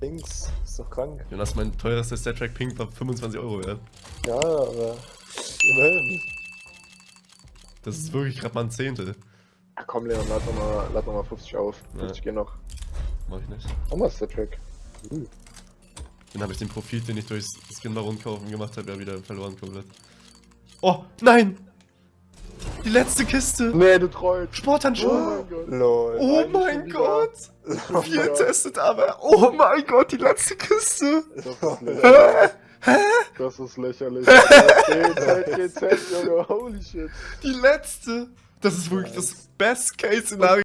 Dings, ist doch krank. Jonas, mein teuerster Stat-Track Pink war 25 Euro wert. Ja, aber immerhin. Das ist wirklich gerade mal ein Zehntel. Ja, komm, Leon, lad noch mal, lad noch mal 50 auf. 50 gehen noch. Mach ich nicht. Nochmal Stat-Track. Uh. Dann habe ich den Profit, den ich durchs Skin Baron kaufen gemacht habe, ja wieder verloren komplett. Oh, nein! Die letzte Kiste! Nee, du trollst. Sporthandschuhe! Oh mein Gott. Lol. Oh mein. Gott! Oh mein Gott. testet aber. Oh mein Gott, die letzte Kiste! Das ist lächerlich. Das ist lächerlich. GZ, GZ, Junge, holy shit. Die letzte! Das ist wirklich das Best-Case-Szenario.